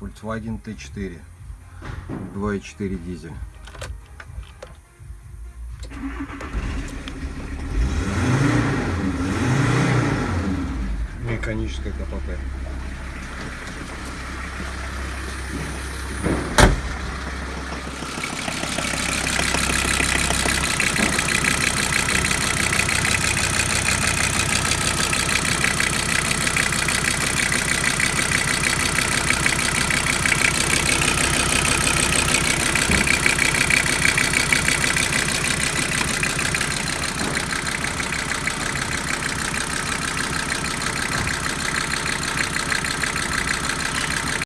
Volkswagen T4 2.4 дизель. Механическая КПП.